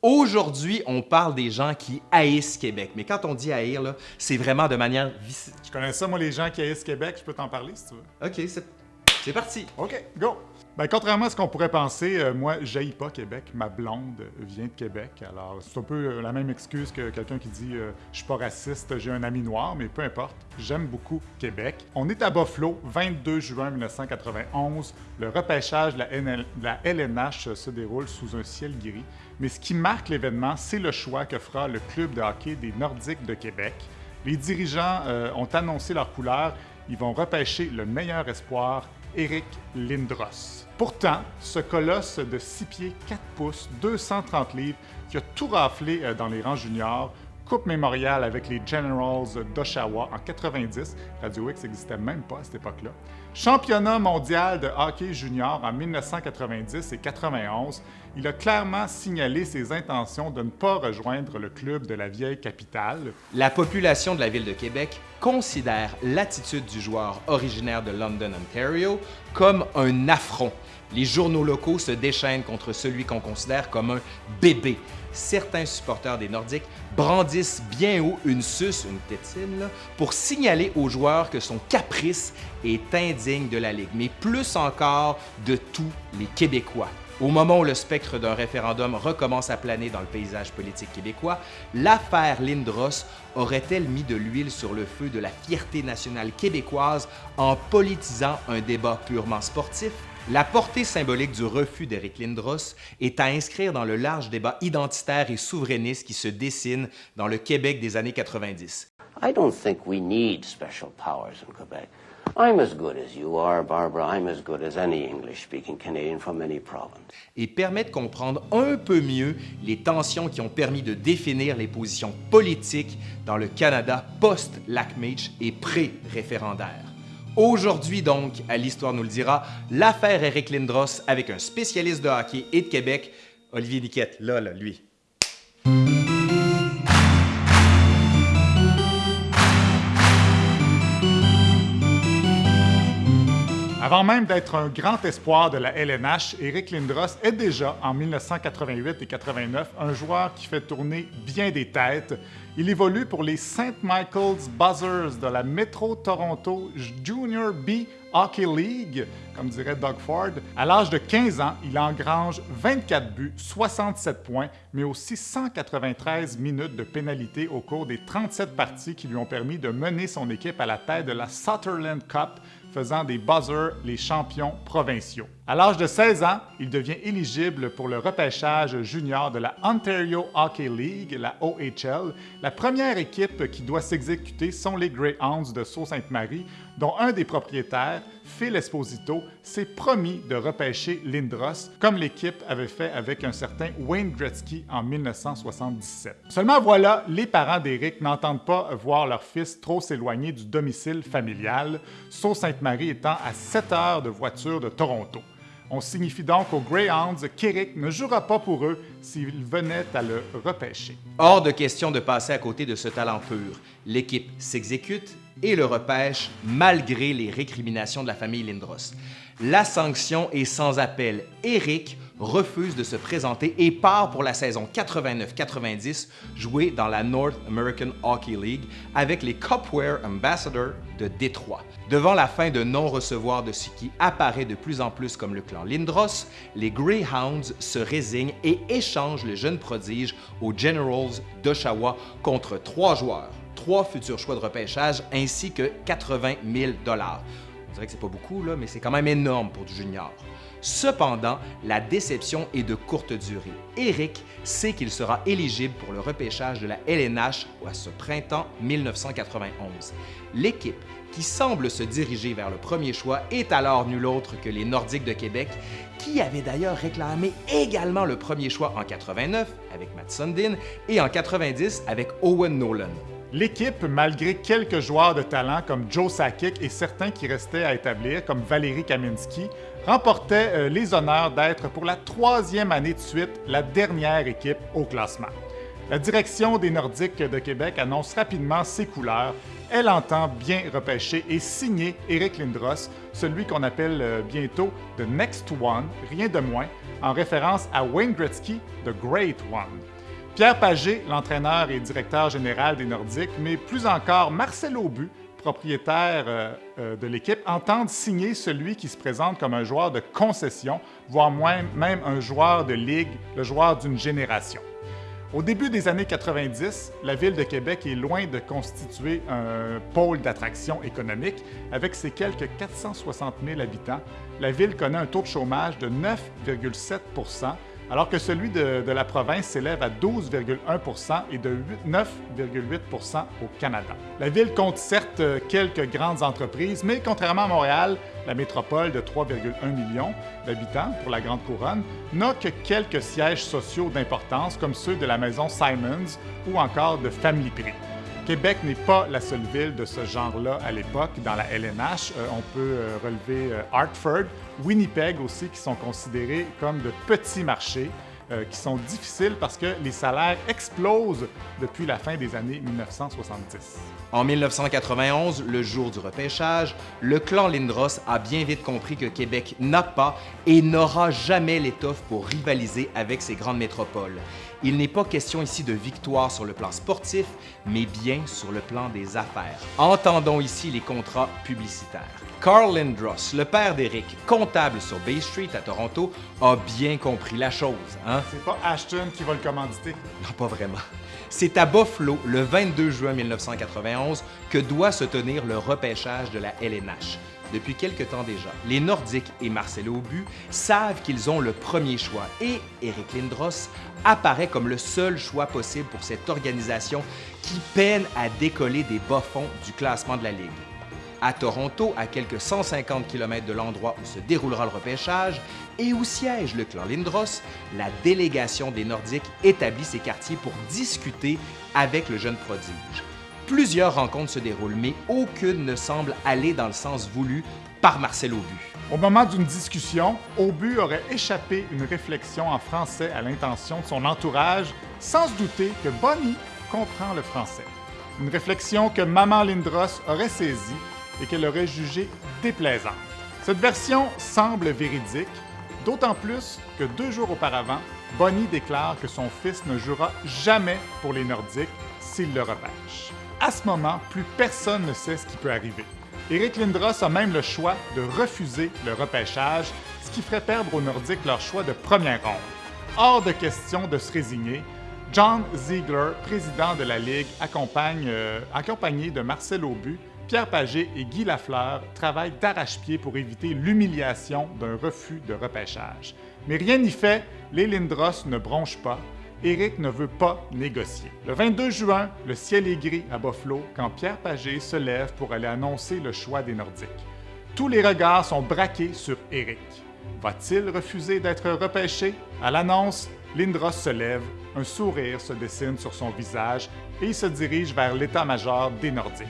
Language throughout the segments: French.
Aujourd'hui, on parle des gens qui haïssent Québec. Mais quand on dit haïr, là, c'est vraiment de manière... Je connais ça, moi, les gens qui haïssent Québec, je peux t'en parler si tu veux. OK, c'est c'est parti. OK, go! Ben, contrairement à ce qu'on pourrait penser, euh, moi, je pas Québec. Ma blonde vient de Québec. Alors, c'est un peu euh, la même excuse que quelqu'un qui dit euh, Je suis pas raciste, j'ai un ami noir, mais peu importe. J'aime beaucoup Québec. On est à Buffalo, 22 juin 1991. Le repêchage de la, NL de la LNH se déroule sous un ciel gris. Mais ce qui marque l'événement, c'est le choix que fera le club de hockey des Nordiques de Québec. Les dirigeants euh, ont annoncé leur couleur. Ils vont repêcher le meilleur espoir, Eric Lindros. Pourtant, ce colosse de 6 pieds 4 pouces, 230 livres, qui a tout raflé euh, dans les rangs juniors, Coupe mémoriale avec les Generals d'Oshawa en 90, Radio X n'existait même pas à cette époque-là. Championnat mondial de hockey junior en 1990 et 91, il a clairement signalé ses intentions de ne pas rejoindre le club de la vieille capitale. La population de la ville de Québec considère l'attitude du joueur originaire de London, Ontario, comme un affront. Les journaux locaux se déchaînent contre celui qu'on considère comme un bébé. Certains supporters des Nordiques brandissent bien haut une suce, une tétine, pour signaler aux joueurs que son caprice est indigne de la Ligue, mais plus encore de tous les Québécois. Au moment où le spectre d'un référendum recommence à planer dans le paysage politique québécois, l'affaire Lindros aurait-elle mis de l'huile sur le feu de la fierté nationale québécoise en politisant un débat purement sportif? La portée symbolique du refus d'Éric Lindros est à inscrire dans le large débat identitaire et souverainiste qui se dessine dans le Québec des années 90. I don't think we need special powers in Quebec. I'm as good as you are, Barbara. I'm as good as any English speaking Canadian from any province. et permet de comprendre un peu mieux les tensions qui ont permis de définir les positions politiques dans le Canada post-Lac-Meach et pré-référendaire. Aujourd'hui donc, à l'Histoire nous le dira, l'affaire Eric Lindros avec un spécialiste de hockey et de Québec, Olivier Niquette, là, là, lui. Avant même d'être un grand espoir de la LNH, Eric Lindros est déjà, en 1988 et 89, un joueur qui fait tourner bien des têtes. Il évolue pour les St. Michael's Buzzers de la Metro Toronto Junior B Hockey League, comme dirait Doug Ford. À l'âge de 15 ans, il engrange 24 buts, 67 points, mais aussi 193 minutes de pénalité au cours des 37 parties qui lui ont permis de mener son équipe à la tête de la Sutherland Cup, faisant des Buzzers les champions provinciaux. À l'âge de 16 ans, il devient éligible pour le repêchage junior de la Ontario Hockey League, la OHL. La première équipe qui doit s'exécuter sont les Greyhounds de Sault-Sainte-Marie, dont un des propriétaires, Phil Esposito, s'est promis de repêcher Lindros, comme l'équipe avait fait avec un certain Wayne Gretzky en 1977. Seulement voilà, les parents d'Éric n'entendent pas voir leur fils trop s'éloigner du domicile familial, Sault-Sainte-Marie étant à 7 heures de voiture de Toronto. On signifie donc aux Greyhounds qu'Éric ne jouera pas pour eux s'ils venaient à le repêcher. Hors de question de passer à côté de ce talent pur. L'équipe s'exécute et le repêche malgré les récriminations de la famille Lindros. La sanction est sans appel. Eric refuse de se présenter et part pour la saison 89-90 jouer dans la North American Hockey League avec les Cupware Ambassadors de Détroit. Devant la fin de non-recevoir de ce qui apparaît de plus en plus comme le clan Lindros, les Greyhounds se résignent et échangent le jeune prodige aux Generals d'Oshawa contre trois joueurs, trois futurs choix de repêchage ainsi que 80 000 On dirait que c'est pas beaucoup, mais c'est quand même énorme pour du junior. Cependant, la déception est de courte durée. Eric sait qu'il sera éligible pour le repêchage de la LNH à ce printemps 1991. L'équipe qui semble se diriger vers le premier choix est alors nul autre que les Nordiques de Québec, qui avaient d'ailleurs réclamé également le premier choix en 89 avec Matt Sundin et en 90 avec Owen Nolan. L'équipe, malgré quelques joueurs de talent comme Joe Sakic et certains qui restaient à établir, comme Valérie Kaminski, remportait euh, les honneurs d'être pour la troisième année de suite la dernière équipe au classement. La direction des Nordiques de Québec annonce rapidement ses couleurs. Elle entend bien repêcher et signer Eric Lindros, celui qu'on appelle euh, bientôt The Next One, rien de moins, en référence à Wayne Gretzky, The Great One. Pierre Pagé, l'entraîneur et directeur général des Nordiques, mais plus encore Marcel Aubu, propriétaire euh, euh, de l'équipe, entendent signer celui qui se présente comme un joueur de concession, voire même un joueur de ligue, le joueur d'une génération. Au début des années 90, la ville de Québec est loin de constituer un pôle d'attraction économique. Avec ses quelques 460 000 habitants, la ville connaît un taux de chômage de 9,7 alors que celui de, la province s'élève à 12,1% et de 9,8% au Canada. La ville compte certes quelques grandes entreprises, mais contrairement à Montréal, la métropole de 3,1 millions d'habitants pour la Grande Couronne n'a que quelques sièges sociaux d'importance comme ceux de la maison Simons ou encore de Family Prix. Québec n'est pas la seule ville de ce genre-là à l'époque dans la LNH. Euh, on peut euh, relever euh, Hartford, Winnipeg aussi, qui sont considérés comme de petits marchés. qui sont difficiles parce que les salaires explosent depuis la fin des années 1970. En 1991, le jour du repêchage, le clan Lindros a bien vite compris que Québec n'a pas et n'aura jamais l'étoffe pour rivaliser avec ces grandes métropoles. Il n'est pas question ici de victoire sur le plan sportif, mais bien sur le plan des affaires. Entendons ici les contrats publicitaires. Carl Lindros, le père d'Eric, comptable sur Bay Street à Toronto, a bien compris la chose. Hein? C'est pas Ashton qui va le commanditer. Non, pas vraiment. C'est à Buffalo, le 22 juin 1991, que doit se tenir le repêchage de la LNH depuis quelque temps déjà. Les Nordiques et Marcelo Aubu savent qu'ils ont le premier choix et Eric Lindros apparaît comme le seul choix possible pour cette organisation qui peine à décoller des bas-fonds du classement de la Ligue. À Toronto, à quelques 150 km de l'endroit où se déroulera le repêchage et où siège le clan Lindros, la délégation des Nordiques établit ses quartiers pour discuter avec le jeune prodige. Plusieurs rencontres se déroulent, mais aucune ne semble aller dans le sens voulu par Marcel Aubu. Au moment d'une discussion, Aubu aurait échappé une réflexion en français à l'intention de son entourage, sans se douter que Bonnie comprend le français. Une réflexion que Maman Lindros aurait saisie et qu'elle aurait jugée déplaisante. Cette version semble véridique, d'autant plus que deux jours auparavant, Bonnie déclare que son fils ne jouera jamais pour les Nordiques s'il le repêche. À ce moment, plus personne ne sait ce qui peut arriver. Eric Lindros a même le choix de refuser le repêchage, ce qui ferait perdre aux Nordiques leur choix de première ronde. Hors de question de se résigner, John Ziegler, président de la Ligue, euh, accompagné de Marcel Aubu, Pierre Paget et Guy Lafleur, travaillent d'arrache-pied pour éviter l'humiliation d'un refus de repêchage. Mais rien n'y fait, les Lindros ne bronchent pas Éric ne veut pas négocier. Le 22 juin, le ciel est gris à Buffalo quand Pierre Pagé se lève pour aller annoncer le choix des Nordiques. Tous les regards sont braqués sur Éric. Va-t-il refuser d'être repêché? À l'annonce, Lindros se lève, un sourire se dessine sur son visage et il se dirige vers l'état-major des Nordiques.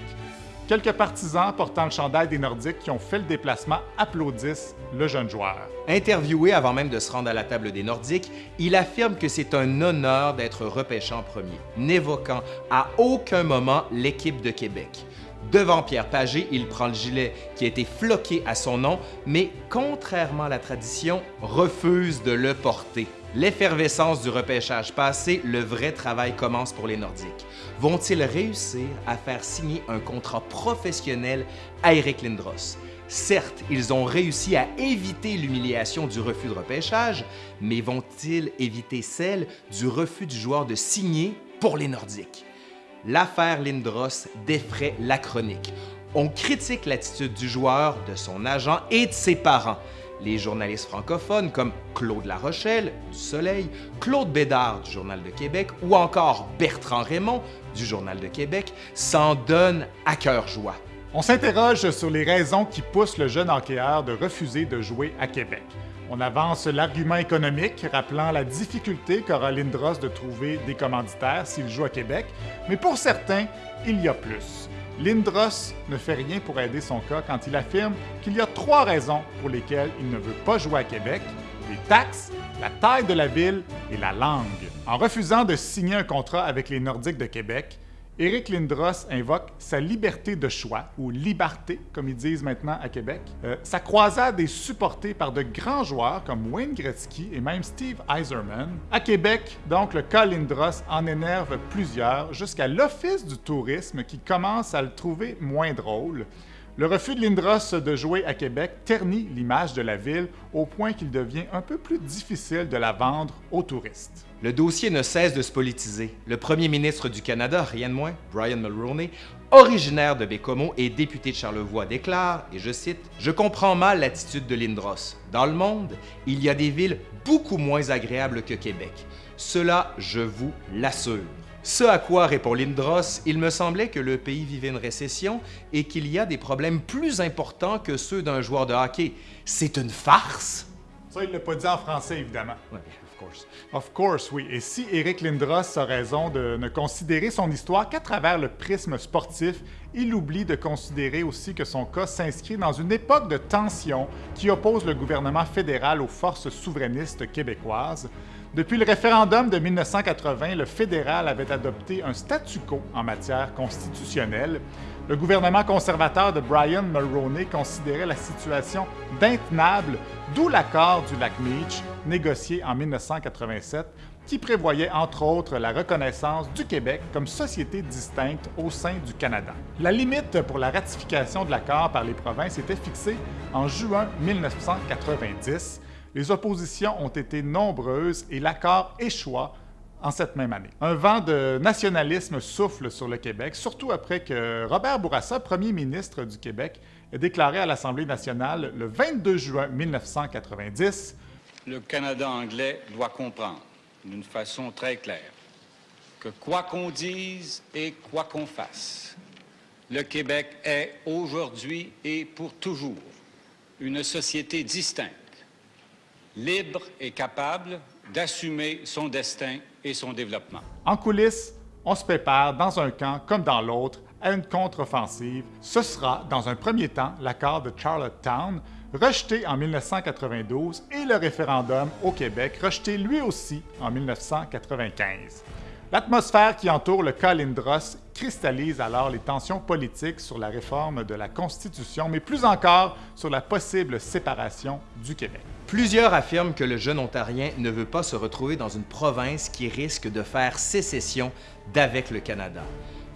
Quelques partisans portant le chandail des Nordiques qui ont fait le déplacement applaudissent le jeune joueur. Interviewé avant même de se rendre à la table des Nordiques, il affirme que c'est un honneur d'être repêché en premier, n'évoquant à aucun moment l'équipe de Québec. Devant Pierre Pagé, il prend le gilet qui a été floqué à son nom, mais contrairement à la tradition, refuse de le porter. L'effervescence du repêchage passé, le vrai travail commence pour les Nordiques. Vont-ils réussir à faire signer un contrat professionnel à Eric Lindros? Certes, ils ont réussi à éviter l'humiliation du refus de repêchage, mais vont-ils éviter celle du refus du joueur de signer pour les Nordiques? L'affaire Lindros défraie la chronique. On critique l'attitude du joueur, de son agent et de ses parents. Les journalistes francophones comme Claude Larochelle du Soleil, Claude Bédard du Journal de Québec ou encore Bertrand Raymond du Journal de Québec s'en donnent à cœur joie. On s'interroge sur les raisons qui poussent le jeune hockeyeur de refuser de jouer à Québec. On avance l'argument économique, rappelant la difficulté qu'aura Lindros de trouver des commanditaires s'il joue à Québec, mais pour certains, il y a plus. Lindros ne fait rien pour aider son cas quand il affirme qu'il y a trois raisons pour lesquelles il ne veut pas jouer à Québec, les taxes, la taille de la ville et la langue. En refusant de signer un contrat avec les Nordiques de Québec, Éric Lindros invoque sa liberté de choix, ou liberté, comme ils disent maintenant à Québec. Euh, sa croisade est supportée par de grands joueurs comme Wayne Gretzky et même Steve Eiserman. À Québec, donc, le cas Lindros en énerve plusieurs, jusqu'à l'Office du tourisme qui commence à le trouver moins drôle. Le refus de Lindros de jouer à Québec ternit l'image de la ville au point qu'il devient un peu plus difficile de la vendre aux touristes. Le dossier ne cesse de se politiser. Le premier ministre du Canada, rien de moins, Brian Mulroney, originaire de Bécomo et député de Charlevoix, déclare, et je cite, Je comprends mal l'attitude de Lindros. Dans le monde, il y a des villes beaucoup moins agréables que Québec. Cela, je vous l'assure. Ce à quoi répond Lindros, il me semblait que le pays vivait une récession et qu'il y a des problèmes plus importants que ceux d'un joueur de hockey. C'est une farce? Ça, il l'a pas dit en français, évidemment. Ouais, of course. Of course, oui. Et si Eric Lindros a raison de ne considérer son histoire qu'à travers le prisme sportif, il oublie de considérer aussi que son cas s'inscrit dans une époque de tension qui oppose le gouvernement fédéral aux forces souverainistes québécoises. Depuis le référendum de 1980, le fédéral avait adopté un statu quo en matière constitutionnelle. Le gouvernement conservateur de Brian Mulroney considérait la situation d'intenable, d'où l'accord du lac Meach, négocié en 1987, qui prévoyait entre autres la reconnaissance du Québec comme société distincte au sein du Canada. La limite pour la ratification de l'accord par les provinces était fixée en juin 1990 les oppositions ont été nombreuses et l'accord échoua en cette même année. Un vent de nationalisme souffle sur le Québec, surtout après que Robert Bourassa, premier ministre du Québec, ait déclaré à l'Assemblée nationale le 22 juin 1990 Le Canada anglais doit comprendre d'une façon très claire que quoi qu'on dise et quoi qu'on fasse, le Québec est aujourd'hui et pour toujours une société distincte libre et capable d'assumer son destin et son développement. En coulisses, on se prépare dans un camp comme dans l'autre à une contre-offensive. Ce sera, dans un premier temps, l'accord de Charlottetown, rejeté en 1992, et le référendum au Québec, rejeté lui aussi en 1995. L'atmosphère qui entoure le cas Lindros cristallise alors les tensions politiques sur la réforme de la Constitution, mais plus encore sur la possible séparation du Québec. Plusieurs affirment que le jeune Ontarien ne veut pas se retrouver dans une province qui risque de faire sécession d'avec le Canada.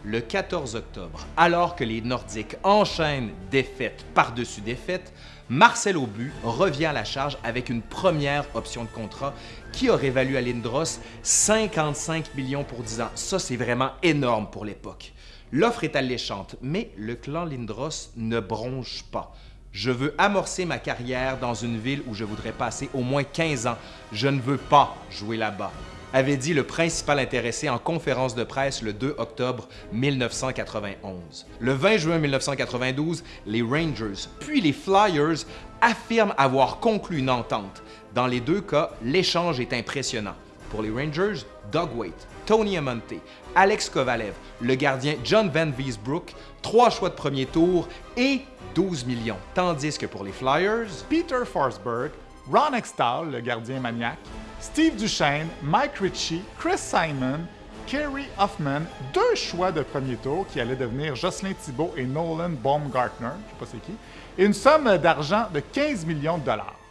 Le 14 octobre, alors que les Nordiques enchaînent défaite par-dessus défaite, Marcel Aubu revient à la charge avec une première option de contrat qui aurait valu à Lindros 55 millions pour 10 ans. Ça, c'est vraiment énorme pour l'époque. L'offre est alléchante, mais le clan Lindros ne bronche pas. Je veux amorcer ma carrière dans une ville où je voudrais passer au moins 15 ans. Je ne veux pas jouer là-bas avait dit le principal intéressé en conférence de presse le 2 octobre 1991. Le 20 juin 1992, les Rangers puis les Flyers affirment avoir conclu une entente. Dans les deux cas, l'échange est impressionnant. Pour les Rangers, Doug Waite, Tony Amonte, Alex Kovalev, le gardien John Van Wiesbrook, trois choix de premier tour et 12 millions. Tandis que pour les Flyers, Peter Forsberg, Ron Extall, le gardien maniaque, Steve Duchesne, Mike Ritchie, Chris Simon, Kerry Hoffman, deux choix de premier tour qui allaient devenir Jocelyn Thibault et Nolan Baumgartner, je ne sais pas c'est qui, et une somme d'argent de 15 millions de dollars.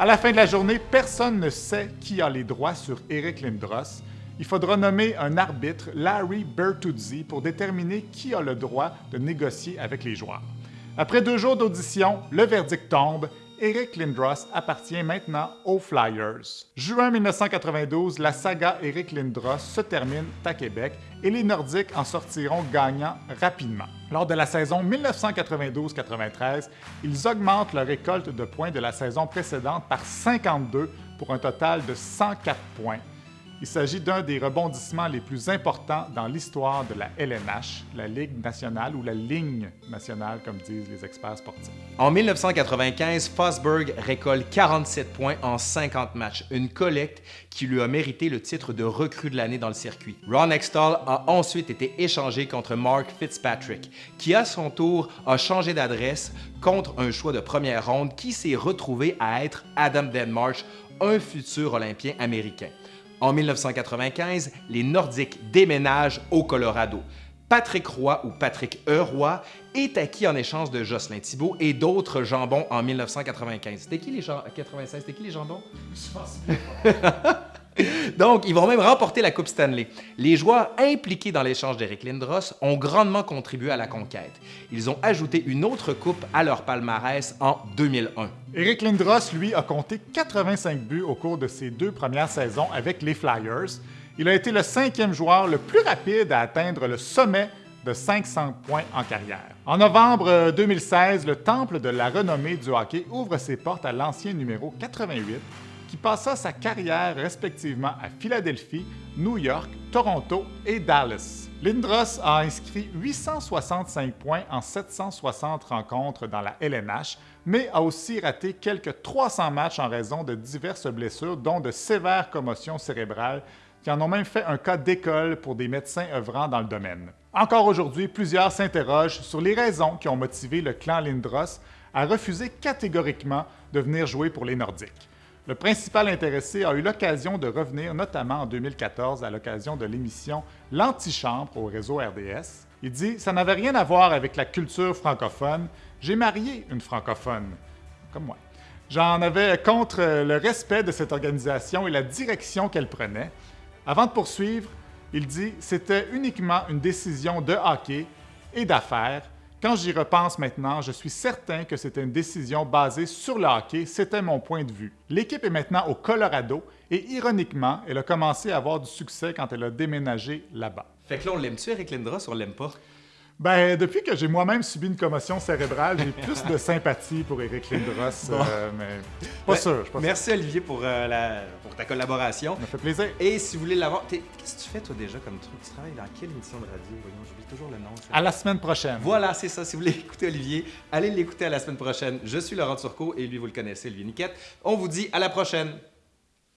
À la fin de la journée, personne ne sait qui a les droits sur Eric Lindros. Il faudra nommer un arbitre, Larry Bertuzzi, pour déterminer qui a le droit de négocier avec les joueurs. Après deux jours d'audition, le verdict tombe Eric Lindros appartient maintenant aux Flyers. Juin 1992, la saga Eric Lindros se termine à Québec et les Nordiques en sortiront gagnants rapidement. Lors de la saison 1992-93, ils augmentent leur récolte de points de la saison précédente par 52 pour un total de 104 points il s'agit d'un des rebondissements les plus importants dans l'histoire de la LNH, la Ligue nationale ou la ligne nationale, comme disent les experts sportifs. En 1995, Fosberg récolte 47 points en 50 matchs, une collecte qui lui a mérité le titre de recrue de l'année dans le circuit. Ron Extall a ensuite été échangé contre Mark Fitzpatrick, qui à son tour a changé d'adresse contre un choix de première ronde qui s'est retrouvé à être Adam Denmarsh, un futur Olympien américain. En 1995, les Nordiques déménagent au Colorado. Patrick Roy ou Patrick E. Roy est acquis en échange de Jocelyn Thibault et d'autres jambons en 1995. C'était qui les jambons? 96, c'était qui les jambons? Donc, ils vont même remporter la Coupe Stanley. Les joueurs impliqués dans l'échange d'Eric Lindros ont grandement contribué à la conquête. Ils ont ajouté une autre coupe à leur palmarès en 2001. Eric Lindros, lui, a compté 85 buts au cours de ses deux premières saisons avec les Flyers. Il a été le cinquième joueur le plus rapide à atteindre le sommet de 500 points en carrière. En novembre 2016, le Temple de la renommée du hockey ouvre ses portes à l'ancien numéro 88 qui passa sa carrière respectivement à Philadelphie, New York, Toronto et Dallas. Lindros a inscrit 865 points en 760 rencontres dans la LNH, mais a aussi raté quelques 300 matchs en raison de diverses blessures, dont de sévères commotions cérébrales, qui en ont même fait un cas d'école pour des médecins œuvrant dans le domaine. Encore aujourd'hui, plusieurs s'interrogent sur les raisons qui ont motivé le clan Lindros à refuser catégoriquement de venir jouer pour les Nordiques. Le principal intéressé a eu l'occasion de revenir, notamment en 2014, à l'occasion de l'émission L'Antichambre au réseau RDS. Il dit Ça n'avait rien à voir avec la culture francophone. J'ai marié une francophone, comme moi. J'en avais contre le respect de cette organisation et la direction qu'elle prenait. Avant de poursuivre, il dit C'était uniquement une décision de hockey et d'affaires quand j'y repense maintenant, je suis certain que c'était une décision basée sur le hockey, c'était mon point de vue. L'équipe est maintenant au Colorado et ironiquement, elle a commencé à avoir du succès quand elle a déménagé là-bas. Fait que là, on l'aime-tu, Eric Lindros, ou on? Ben, depuis que j'ai moi-même subi une commotion cérébrale, j'ai plus de sympathie pour Eric Lindros, euh, mais pas sûr. Pas merci Olivier pour, euh, la, pour ta collaboration. Ça me fait plaisir. Et si vous voulez l'avoir, qu'est-ce que tu fais toi déjà comme truc? Tu travailles dans quelle émission de radio? J'oublie toujours le nom. À la semaine prochaine. Voilà, c'est ça. Si vous voulez écouter Olivier, allez l'écouter à la semaine prochaine. Je suis Laurent Turcot et lui, vous le connaissez, Olivier Niquette. On vous dit à la prochaine.